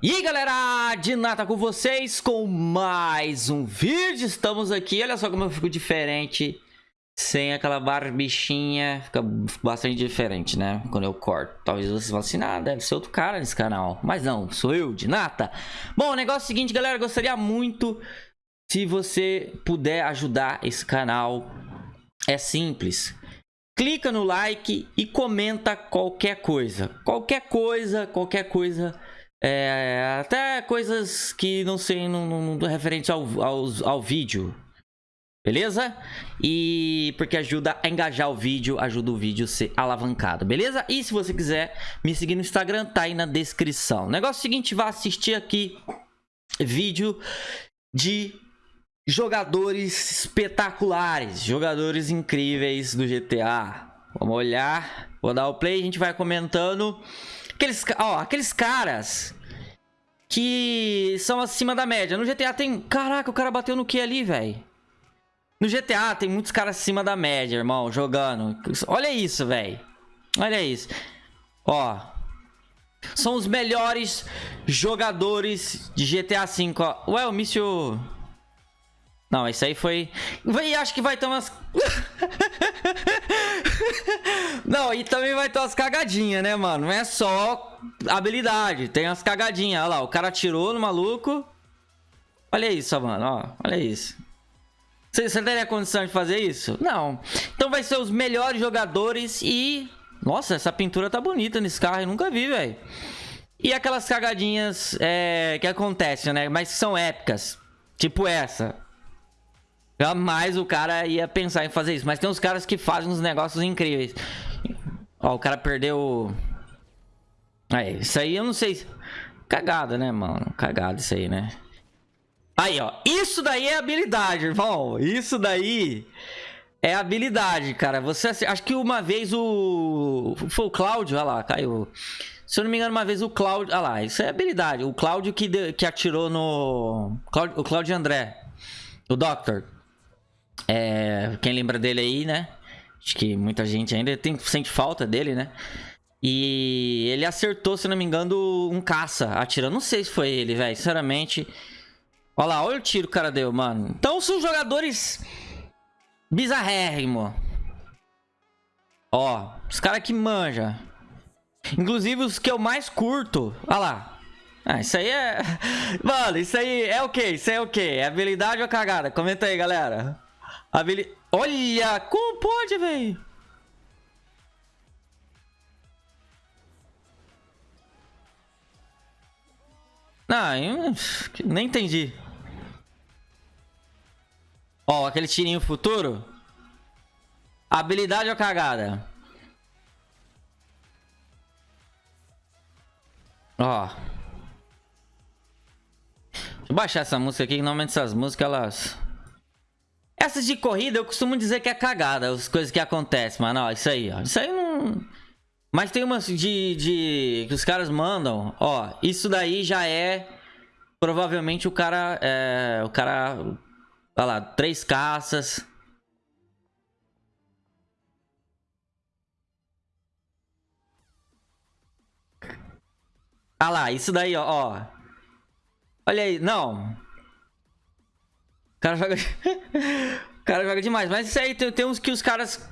E galera, de nada com vocês com mais um vídeo, estamos aqui, olha só como eu fico diferente sem aquela barbichinha, fica bastante diferente, né, quando eu corto. Talvez vocês falem assim, ah, deve ser outro cara nesse canal, mas não, sou eu, de nata. Bom, o negócio é o seguinte galera, gostaria muito se você puder ajudar esse canal, é simples. Clica no like e comenta qualquer coisa, qualquer coisa, qualquer coisa é, até coisas que não sei no, no, referente ao, ao, ao vídeo. Beleza? E porque ajuda a engajar o vídeo, ajuda o vídeo a ser alavancado, beleza? E se você quiser me seguir no Instagram, tá aí na descrição. Negócio é seguinte, vá assistir aqui vídeo de jogadores espetaculares, jogadores incríveis do GTA. Vamos olhar, vou dar o play, a gente vai comentando Aqueles, ó, aqueles caras que são acima da média. No GTA tem... Caraca, o cara bateu no que ali, velho? No GTA tem muitos caras acima da média, irmão, jogando. Olha isso, velho. Olha isso. Ó. São os melhores jogadores de GTA V, ó. Ué, o míssil... Não, isso aí foi... E acho que vai ter umas... Não, e também vai ter umas cagadinhas, né, mano? Não é só habilidade, tem umas cagadinhas. Olha lá, o cara atirou no maluco. Olha isso, mano, ó. Olha isso. Você, você teria condição de fazer isso? Não. Então vai ser os melhores jogadores e... Nossa, essa pintura tá bonita nesse carro, eu nunca vi, velho. E aquelas cagadinhas é, que acontecem, né? Mas são épicas. Tipo essa. Jamais o cara ia pensar em fazer isso. Mas tem uns caras que fazem uns negócios incríveis. Ó, o cara perdeu... Aí, isso aí eu não sei... Cagada, né, mano? Cagada isso aí, né? Aí, ó. Isso daí é habilidade, irmão. Isso daí é habilidade, cara. Você... Acho que uma vez o... Foi o Cláudio, olha lá, caiu. Se eu não me engano, uma vez o Cláudio... Olha lá, isso é habilidade. O Cláudio que, de... que atirou no... O Cláudio André. O Doctor. É, quem lembra dele aí, né? Acho que muita gente ainda tem, sente falta dele, né? E ele acertou, se não me engano, um caça atirando. Não sei se foi ele, velho. Sinceramente. Olha lá, olha o tiro que o cara deu, mano. Então são jogadores bizarrérrimo. Ó, os caras que manja. Inclusive os que eu mais curto. Olha lá. Ah, isso aí é... Mano, isso aí é o quê? Isso aí é o quê? É habilidade ou cagada? Comenta aí, galera. Habili... Olha! Como pode, velho? Não, eu nem entendi. Ó, aquele tirinho futuro. Habilidade ou cagada? Ó. Deixa eu baixar essa música aqui, que normalmente essas músicas, elas... Essas de corrida eu costumo dizer que é cagada, as coisas que acontecem, mano. Ó, isso aí, ó. Isso aí não... Mas tem umas de, de... que os caras mandam. Ó, isso daí já é... Provavelmente o cara... É, o cara... Olha lá, três caças. Ah lá, isso daí, ó, ó. Olha aí, não. O cara joga... o cara joga demais. Mas isso aí tem, tem uns que os caras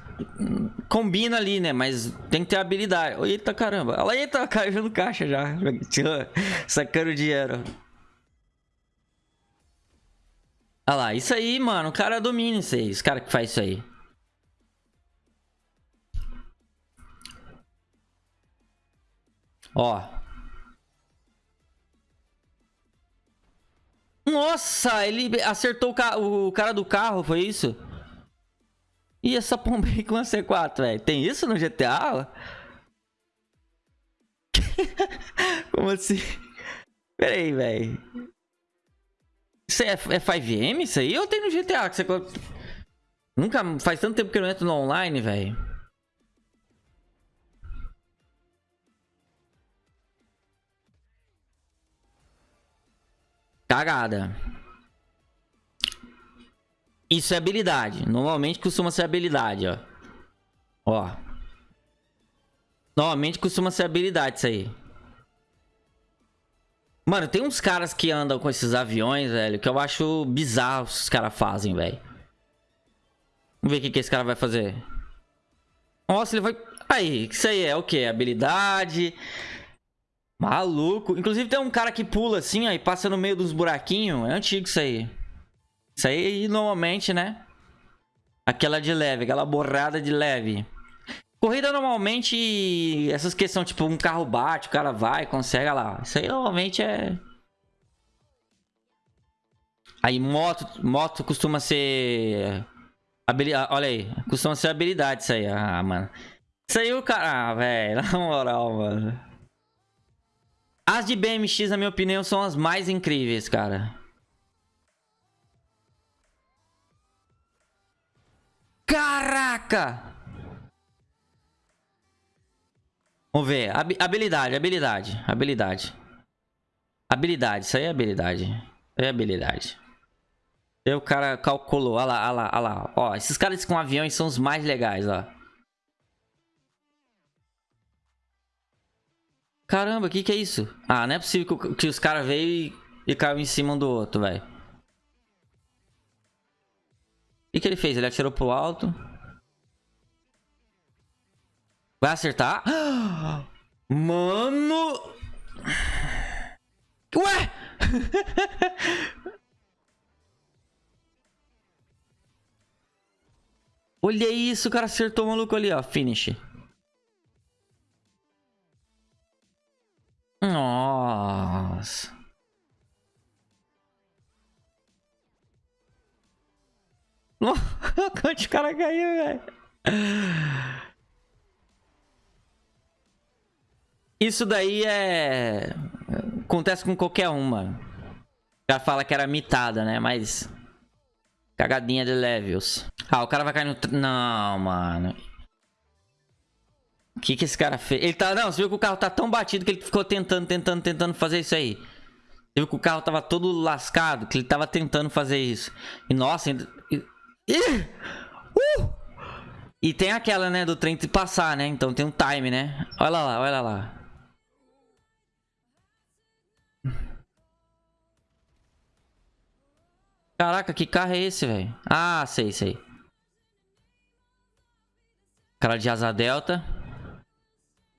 combinam ali, né? Mas tem que ter habilidade. Eita caramba. Olha aí, tá caindo caixa já. Sacando dinheiro. Olha lá, isso aí, mano. O cara domina isso aí. Os cara que faz isso aí. Ó. Nossa, ele acertou o, ca o cara do carro, foi isso? E essa pomba aí com a C4, velho. Tem isso no GTA? Como assim? Pera aí, velho. Isso é, é 5M isso aí? Ou tem no GTA que você... Nunca... Faz tanto tempo que eu não entro no online, velho. Cagada. Isso é habilidade. Normalmente costuma ser habilidade, ó. Ó. Normalmente costuma ser habilidade isso aí. Mano, tem uns caras que andam com esses aviões, velho, que eu acho bizarro os caras fazem, velho. Vamos ver o que, que esse cara vai fazer. Nossa, ele vai... Aí, isso aí é o quê? Habilidade... Maluco. Inclusive tem um cara que pula assim, ó, e passa no meio dos buraquinhos. É antigo isso aí. Isso aí, normalmente, né? Aquela de leve, aquela borrada de leve. Corrida normalmente, essas questões, tipo, um carro bate, o cara vai, consegue, lá. Isso aí normalmente é... Aí moto, moto costuma ser... Habilidade, olha aí, costuma ser habilidade isso aí, ah, mano. Isso aí o cara, ah, velho, na moral, mano. As de BMX, na minha opinião, são as mais incríveis, cara. Caraca! Vamos ver. habilidade, habilidade, habilidade. Habilidade, isso aí é habilidade. Isso aí é habilidade. O cara calculou. Olha lá, olha lá, olha lá. Ó, esses caras com aviões são os mais legais, ó. Caramba, o que que é isso? Ah, não é possível que, que os caras veio e, e caiu em cima um do outro, velho. O que que ele fez? Ele atirou pro alto. Vai acertar? Mano! Ué! Olha isso, o cara acertou o maluco ali, ó. Finish. Nossa. Quantos cara caiu, velho? Isso daí é... Acontece com qualquer uma. Já fala que era mitada, né? Mas... Cagadinha de levels. Ah, o cara vai cair no... Não, mano. O que que esse cara fez? Ele tá... Não, você viu que o carro tá tão batido que ele ficou tentando, tentando, tentando fazer isso aí. Você viu que o carro tava todo lascado, que ele tava tentando fazer isso. E nossa, ainda... Ih! Uh! E tem aquela, né, do trem de passar, né? Então tem um time, né? Olha lá, olha lá. Caraca, que carro é esse, velho? Ah, sei, sei. Cara de asa delta.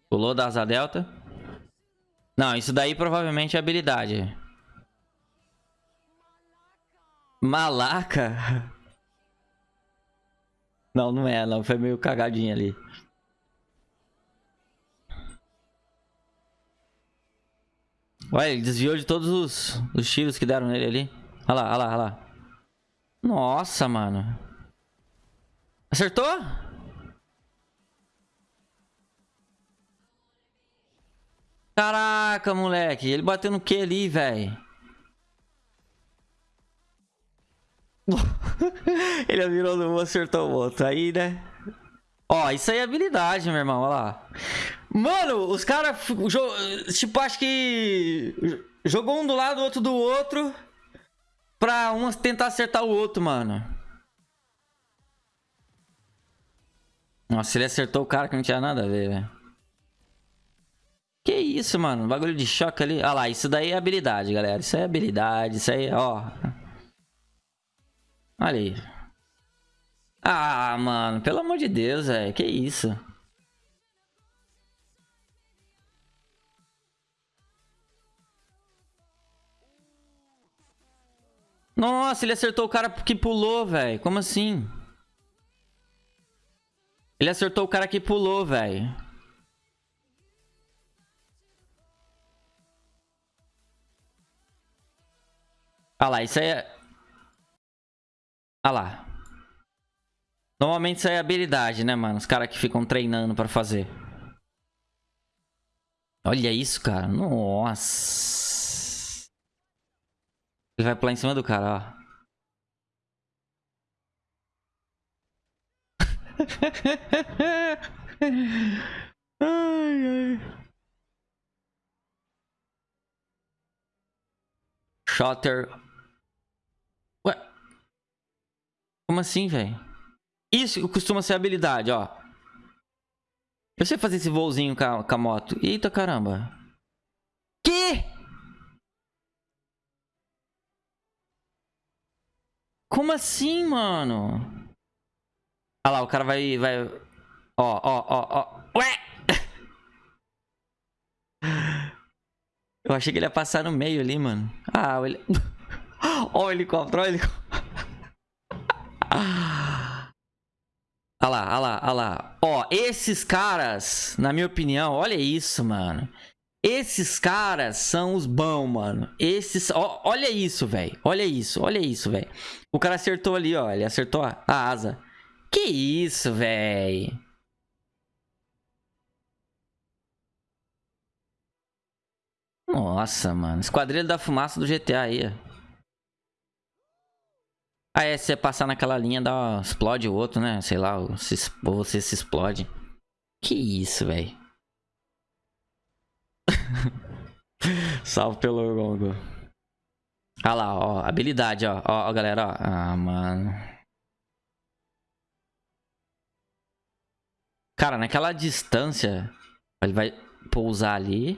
Pulou da asa delta. Não, isso daí provavelmente é habilidade. Malaca? Não, não é, não. Foi meio cagadinho ali. Olha, ele desviou de todos os, os tiros que deram nele ali. Olha lá, olha lá, olha lá. Nossa, mano. Acertou? Caraca, moleque. Ele bateu no que ali, velho? Ele virou no acertou o outro. Aí, né? Ó, isso aí é habilidade, meu irmão. Olha lá. Mano, os caras... Tipo, acho que... Jogou um do lado, outro do outro. Pra um tentar acertar o outro, mano. Nossa, ele acertou o cara que não tinha nada a ver, velho. Que isso, mano? Bagulho de choque ali. Olha lá, isso daí é habilidade, galera. Isso é habilidade, isso aí, ó. Olha aí. Ah, mano, pelo amor de Deus, velho. Que isso? Nossa, ele acertou o cara que pulou, velho. Como assim? Ele acertou o cara que pulou, velho. Ah lá, isso aí é... Ah lá. Normalmente isso aí é habilidade, né, mano? Os caras que ficam treinando pra fazer. Olha isso, cara. Nossa. Ele vai pular em cima do cara, ó. ai, ai. Shotter Como assim, velho? Isso costuma ser habilidade, ó. Eu sei fazer esse voozinho com a, com a moto. Eita caramba. Que? Como assim, mano? Olha, lá, o cara vai... vai... Ó, ó, ó, ó. Ué! Eu achei que ele ia passar no meio ali, mano. Ah, ele... ó o helicóptero, ó o helicóptero. Olha lá, olha lá, olha lá. Ó, esses caras, na minha opinião, olha isso, mano. Esses caras são os bons, mano. Esses. Ó, olha isso, velho. Olha isso, olha isso, velho. O cara acertou ali, ó. Ele acertou a asa. Que isso, velho. Nossa, mano. Esquadrilha da fumaça do GTA aí, ó. Ah, é, se você passar naquela linha, dá, explode o outro, né? Sei lá, ou, você se explode. Que isso, velho. Salve pelo gongo. Olha lá, ó. Habilidade, ó. Ó, ó galera, ó. Ah, mano. Cara, naquela distância, ele vai pousar ali.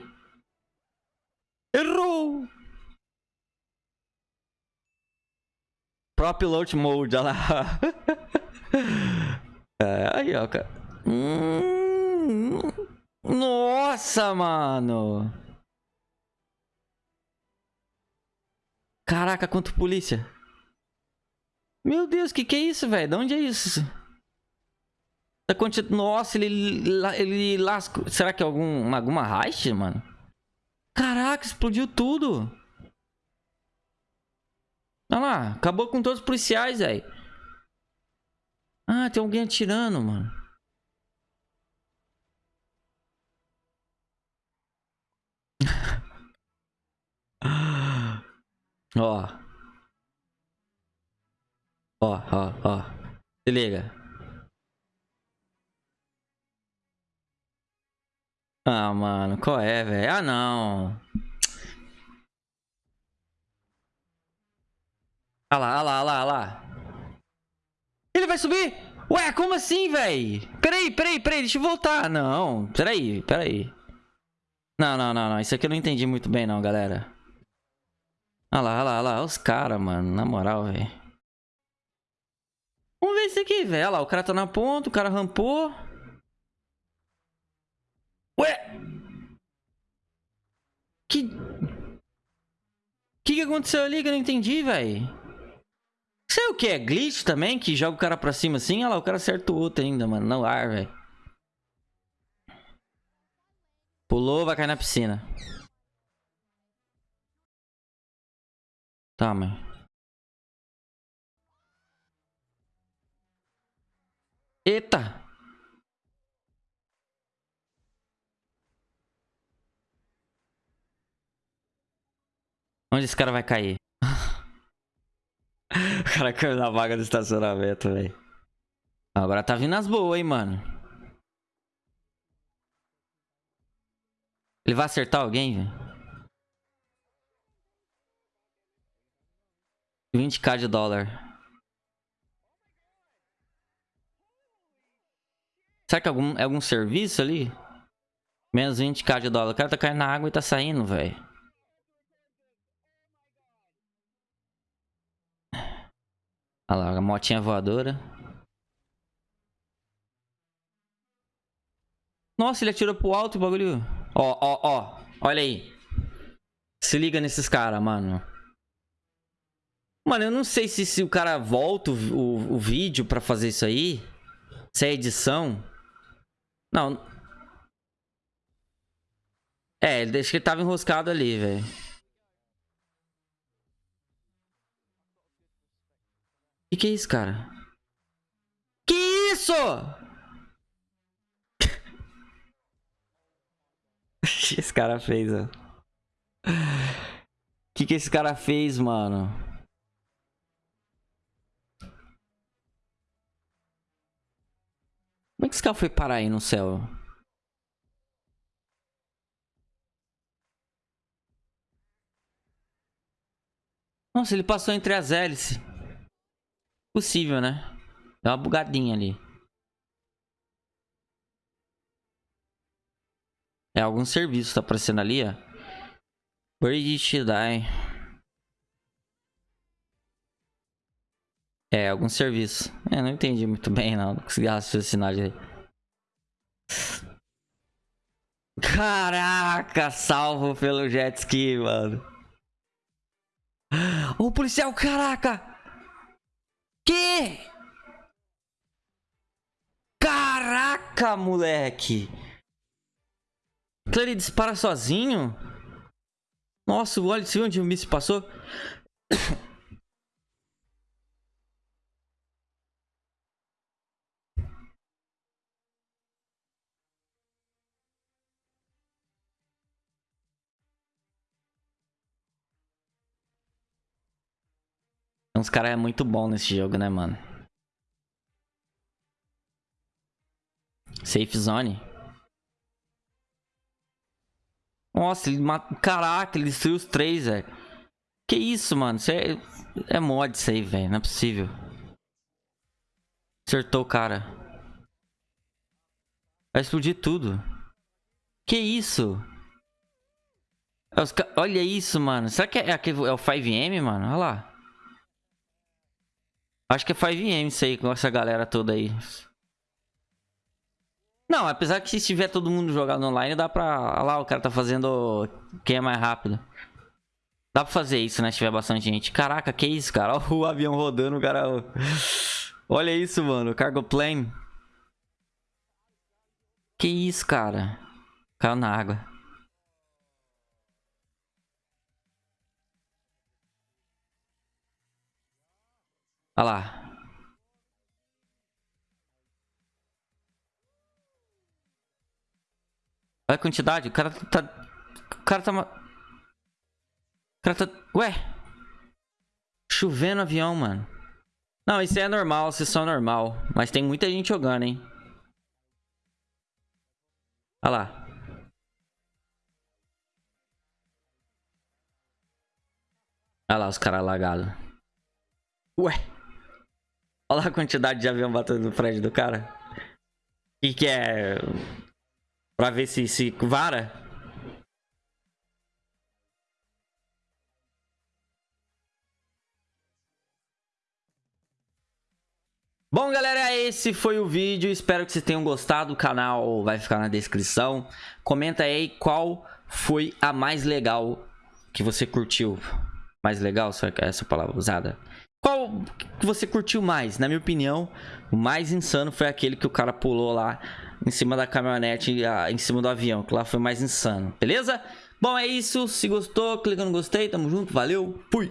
Errou! Próprio Load Mode, olha lá. é, aí, ó, cara. Hum, nossa, mano. Caraca, quanto polícia. Meu Deus, que que é isso, velho? De onde é isso? Tá Nossa, ele, ele lascou. Será que é algum, alguma heist, mano? Caraca, explodiu tudo. Olha lá, acabou com todos os policiais, velho. Ah, tem alguém atirando, mano. Ó. Ó, ó, ó. Se liga. Ah, mano, qual é, velho? Ah, não. Ah lá, ah lá, ah lá, ah lá. Ele vai subir? Ué, como assim, velho? Peraí, peraí, peraí, deixa eu voltar. Não, peraí, peraí. Não, não, não, não. Isso aqui eu não entendi muito bem, não, galera. Ah lá, ah lá, ah lá. Os caras, mano. Na moral, velho. Vamos ver isso aqui, velho. Olha lá, o cara tá na ponta, o cara rampou. Ué? Que... Que que aconteceu ali que eu não entendi, velho? Sei o que? É glitch também? Que joga o cara pra cima assim? Olha lá, o cara acerta o outro ainda, mano. No ar, velho. Pulou, vai cair na piscina. Tá, mãe. Eita! Onde esse cara vai cair? o cara caiu na vaga do estacionamento, velho. Agora tá vindo as boas, hein, mano. Ele vai acertar alguém, velho? 20k de dólar. Será que é algum, é algum serviço ali? Menos 20k de dólar. O cara tá caindo na água e tá saindo, velho. Olha lá, a motinha voadora. Nossa, ele atirou pro alto o bagulho. Ó, ó, ó. Olha aí. Se liga nesses caras, mano. Mano, eu não sei se, se o cara volta o, o, o vídeo pra fazer isso aí. Se é edição. Não. É, ele deixa que ele tava enroscado ali, velho. Que que é isso, cara? Que isso? esse cara fez, ó. Que que esse cara fez, mano? Como é que esse cara foi parar aí no céu? Nossa, ele passou entre as hélices. Possível, né? Dá uma bugadinha ali. É algum serviço tá aparecendo ali, ó. Bridge Die. É, algum serviço. É, não entendi muito bem, não. Não consegui raciocinar direito. Caraca, salvo pelo jet ski, mano. O policial, caraca! Que? Caraca, moleque! Ele dispara sozinho? Nossa, olha, você viu onde o míssil passou? Os caras é muito bom nesse jogo, né, mano? Safe Zone. Nossa, ele mata... Caraca, ele destruiu os três, velho. Que isso, mano? Isso é... é mod isso aí, velho. Não é possível. Acertou o cara. Vai explodir tudo. Que isso? É olha isso, mano. Será que é, é, é o 5M, mano? Olha lá. Acho que é 5M isso aí, com essa galera toda aí. Não, apesar que se tiver todo mundo jogando online, dá pra... Olha lá, o cara tá fazendo quem é mais rápido. Dá pra fazer isso, né? Se tiver bastante gente. Caraca, que isso, cara? Olha o avião rodando, o cara... Olha isso, mano. Cargo plane. Que isso, cara? Caiu na água. Olha lá. Olha a quantidade. O cara tá... O cara tá... O cara tá... Ué? Chovendo avião, mano. Não, isso é normal, sessão normal. Mas tem muita gente jogando, hein? Olha lá. Olha lá os caras lagados. Ué. Olha a quantidade de avião batendo no prédio do cara. E que é... Pra ver se, se vara. Bom, galera, esse foi o vídeo. Espero que vocês tenham gostado. O canal vai ficar na descrição. Comenta aí qual foi a mais legal que você curtiu. Mais legal, será que é essa palavra usada? Qual que você curtiu mais? Na minha opinião, o mais insano foi aquele que o cara pulou lá em cima da caminhonete, em cima do avião. Que lá foi mais insano, beleza? Bom, é isso. Se gostou, clica no gostei. Tamo junto. Valeu. Fui.